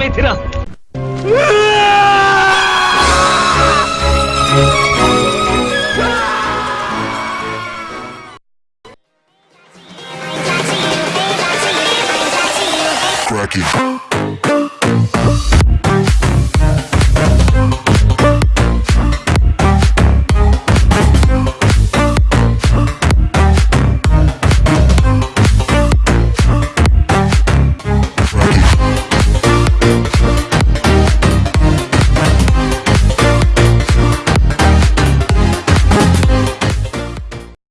मेथिरा Cracking.